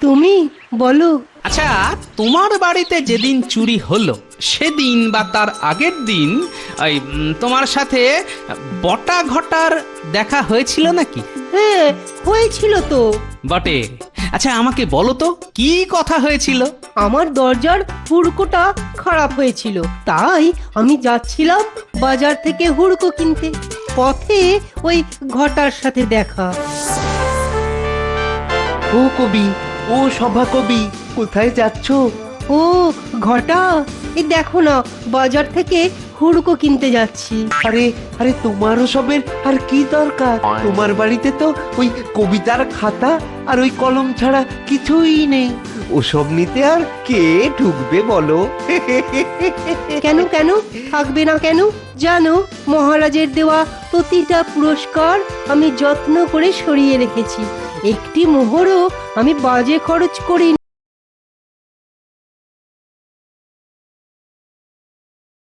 তুমি বলো। আচ্ছা তোমার বাড়িতে যেদিন চুরি হলো সেদিন বা তার আগের দিন ওই তোমার সাথে বটা ঘটার দেখা হয়েছিল নাকি? হ্যাঁ হয়েছিল তো। বটে। আচ্ছা আমাকে বলো তো কি কথা হয়েছিল? আমার দরজার হুড়কোটা খারাপ হয়েছিল তাই আমি যাচ্ছিলাম বাজার থেকে হুড়কো কিনতে। পথে ওই ঘটার সাথে দেখা। ও কবি ও সভা কবি কোথায় যাচ্ছ? ও ঘটা এ দেখো না বাজার থেকে হুড়কো কিনতে যাচ্ছি। আরে আরে তোমার সবের আর কি দরকার? তোমার বাড়িতে তো ওই কবিতার খাতা আর ওই কলম ছাড়া কিছুই নেই। ওসব নিতে আর কে ঢুকবে বলো? কেন কেন? থাকবে না কেন? জানো, মহারাজের দেওয়া প্রতিটা পুরস্কার আমি যত্ন করে সরিয়ে রেখেছি। একটি মোহরও আমি বাজে খরচ করিনি।